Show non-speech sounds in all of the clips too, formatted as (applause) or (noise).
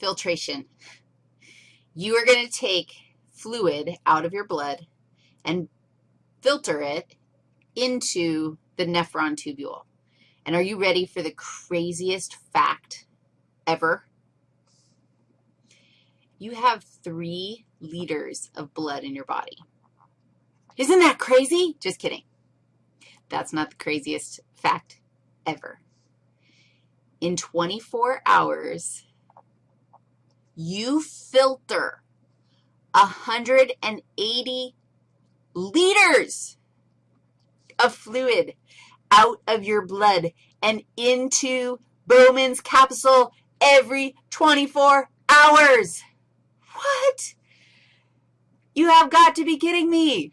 filtration. You are going to take fluid out of your blood and filter it into the nephron tubule. And are you ready for the craziest fact ever? You have three liters of blood in your body. Isn't that crazy? Just kidding. That's not the craziest fact ever. In 24 hours, you filter 180 liters of fluid out of your blood and into Bowman's capsule every 24 hours. What? You have got to be kidding me.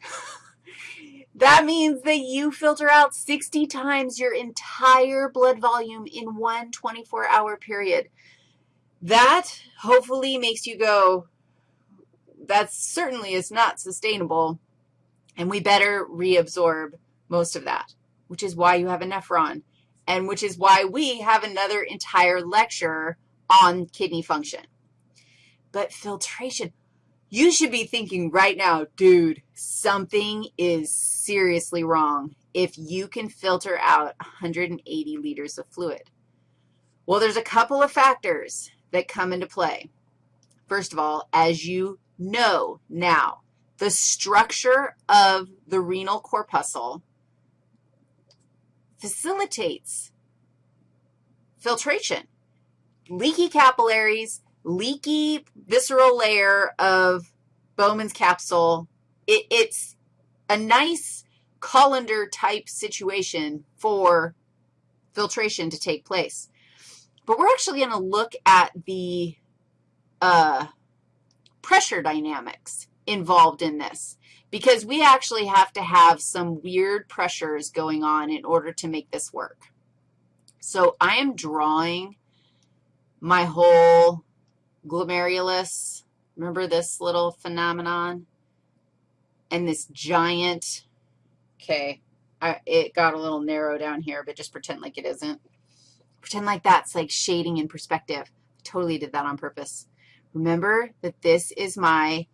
(laughs) that means that you filter out 60 times your entire blood volume in one 24-hour period. That hopefully makes you go, that certainly is not sustainable, and we better reabsorb most of that, which is why you have a nephron, and which is why we have another entire lecture on kidney function. But filtration, you should be thinking right now, dude, something is seriously wrong if you can filter out 180 liters of fluid. Well, there's a couple of factors that come into play. First of all, as you know now, the structure of the renal corpuscle facilitates filtration. Leaky capillaries, leaky visceral layer of Bowman's capsule, it, it's a nice colander type situation for filtration to take place. But we're actually going to look at the uh, pressure dynamics involved in this because we actually have to have some weird pressures going on in order to make this work. So I am drawing my whole glomerulus. Remember this little phenomenon? And this giant, okay, I, it got a little narrow down here, but just pretend like it isn't. Pretend like that's like shading in perspective. I totally did that on purpose. Remember that this is my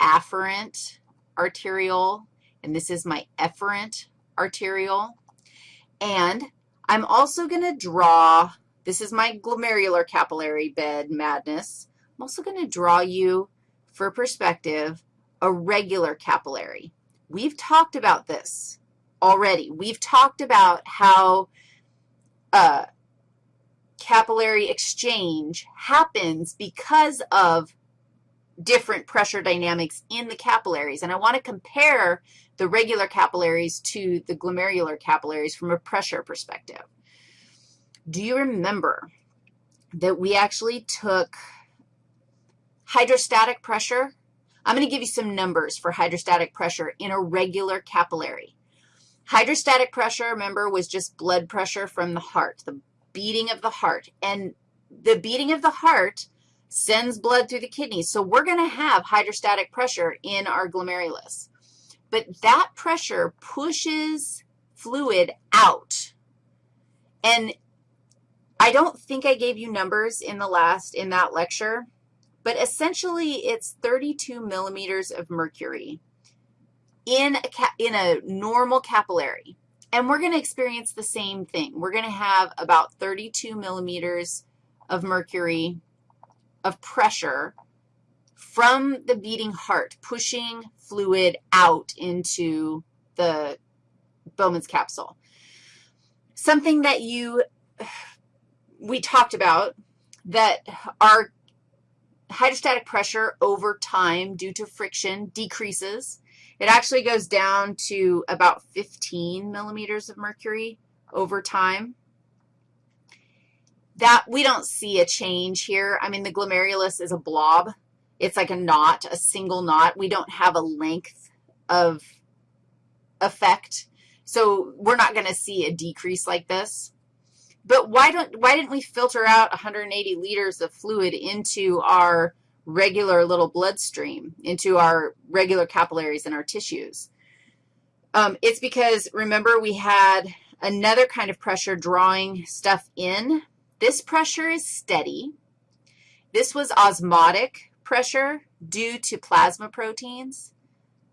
afferent arteriole, and this is my efferent arteriole. And I'm also going to draw, this is my glomerular capillary bed madness. I'm also going to draw you, for perspective, a regular capillary. We've talked about this already. We've talked about how uh, capillary exchange happens because of different pressure dynamics in the capillaries. And I want to compare the regular capillaries to the glomerular capillaries from a pressure perspective. Do you remember that we actually took hydrostatic pressure? I'm going to give you some numbers for hydrostatic pressure in a regular capillary. Hydrostatic pressure, remember, was just blood pressure from the heart, the beating of the heart. And the beating of the heart sends blood through the kidneys. So we're going to have hydrostatic pressure in our glomerulus. But that pressure pushes fluid out. And I don't think I gave you numbers in the last, in that lecture, but essentially it's 32 millimeters of mercury in a, in a normal capillary. And we're going to experience the same thing. We're going to have about 32 millimeters of mercury of pressure from the beating heart, pushing fluid out into the Bowman's capsule. Something that you, (sighs) we talked about, that our hydrostatic pressure over time due to friction decreases. It actually goes down to about 15 millimeters of mercury over time that we don't see a change here. I mean, the glomerulus is a blob. It's like a knot, a single knot. We don't have a length of effect, so we're not going to see a decrease like this. But why, don't, why didn't we filter out 180 liters of fluid into our regular little bloodstream, into our regular capillaries and our tissues? Um, it's because, remember, we had another kind of pressure drawing stuff in this pressure is steady. This was osmotic pressure due to plasma proteins.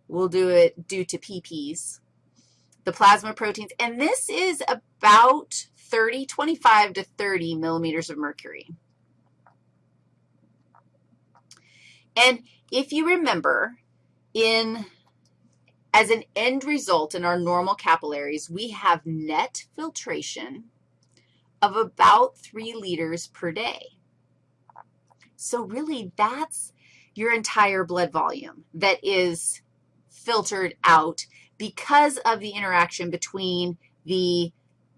We'll do it due to PPs, the plasma proteins. And this is about 30, 25 to 30 millimeters of mercury. And if you remember, in as an end result in our normal capillaries, we have net filtration of about 3 liters per day. So really, that's your entire blood volume that is filtered out because of the interaction between the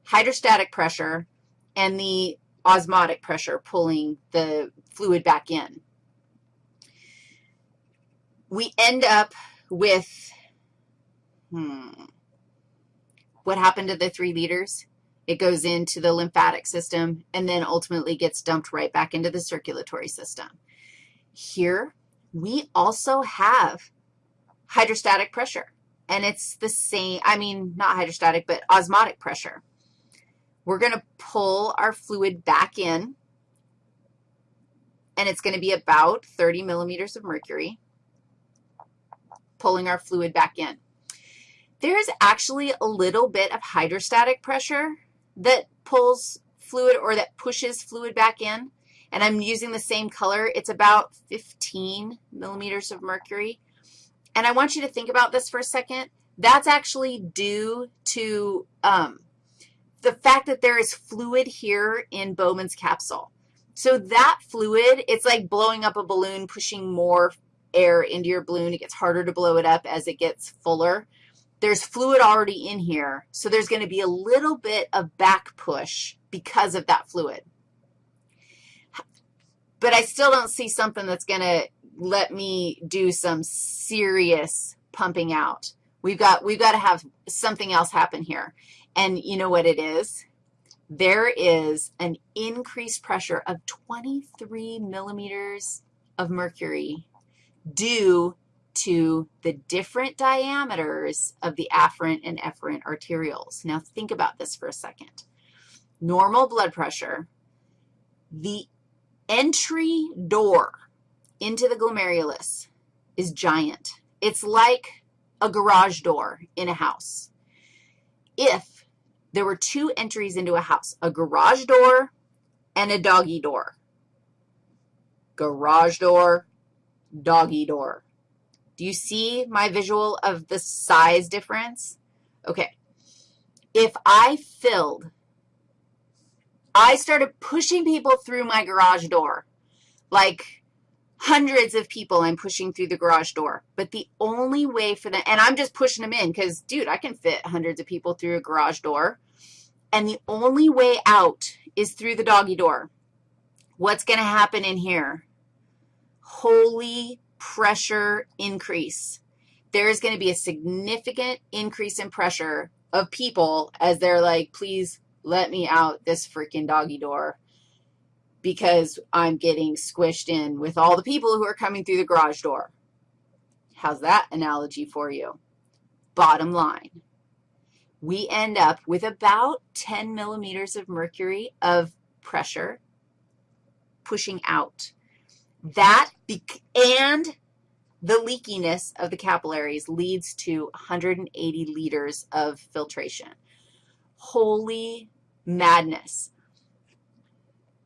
hydrostatic pressure and the osmotic pressure pulling the fluid back in. We end up with, hmm, what happened to the three liters? It goes into the lymphatic system and then ultimately gets dumped right back into the circulatory system. Here, we also have hydrostatic pressure, and it's the same, I mean, not hydrostatic, but osmotic pressure. We're going to pull our fluid back in, and it's going to be about 30 millimeters of mercury, pulling our fluid back in. There's actually a little bit of hydrostatic pressure that pulls fluid or that pushes fluid back in, and I'm using the same color. It's about 15 millimeters of mercury. And I want you to think about this for a second. That's actually due to um, the fact that there is fluid here in Bowman's capsule. So that fluid, it's like blowing up a balloon, pushing more air into your balloon. It gets harder to blow it up as it gets fuller. There's fluid already in here, so there's going to be a little bit of back push because of that fluid. But I still don't see something that's going to let me do some serious pumping out. We've got, we've got to have something else happen here. And you know what it is? There is an increased pressure of 23 millimeters of mercury due to the different diameters of the afferent and efferent arterioles. Now, think about this for a second. Normal blood pressure, the entry door into the glomerulus is giant. It's like a garage door in a house. If there were two entries into a house, a garage door and a doggy door, garage door, doggy door. Do you see my visual of the size difference? Okay. If I filled, I started pushing people through my garage door, like hundreds of people I'm pushing through the garage door. But the only way for them, and I'm just pushing them in because, dude, I can fit hundreds of people through a garage door. And the only way out is through the doggy door. What's going to happen in here? Holy pressure increase. There is going to be a significant increase in pressure of people as they're like, please let me out this freaking doggy door because I'm getting squished in with all the people who are coming through the garage door. How's that analogy for you? Bottom line, we end up with about 10 millimeters of mercury of pressure pushing out. That and the leakiness of the capillaries leads to 180 liters of filtration. Holy madness.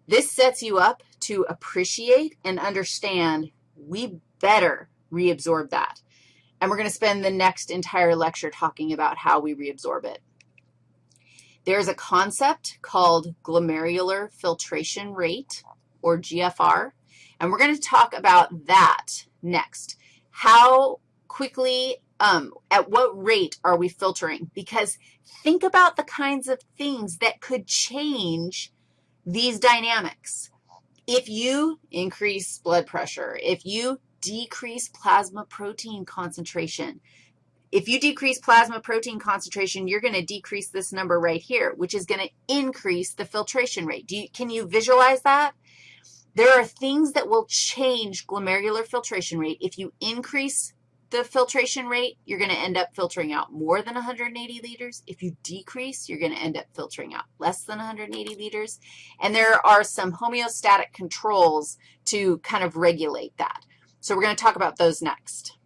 This sets you up to appreciate and understand we better reabsorb that. And we're going to spend the next entire lecture talking about how we reabsorb it. There's a concept called glomerular filtration rate, or GFR, and we're going to talk about that next. How quickly, um, at what rate are we filtering? Because think about the kinds of things that could change these dynamics. If you increase blood pressure, if you decrease plasma protein concentration, if you decrease plasma protein concentration, you're going to decrease this number right here, which is going to increase the filtration rate. You, can you visualize that? There are things that will change glomerular filtration rate if you increase the filtration rate, you're going to end up filtering out more than 180 liters. If you decrease, you're going to end up filtering out less than 180 liters. And there are some homeostatic controls to kind of regulate that. So we're going to talk about those next.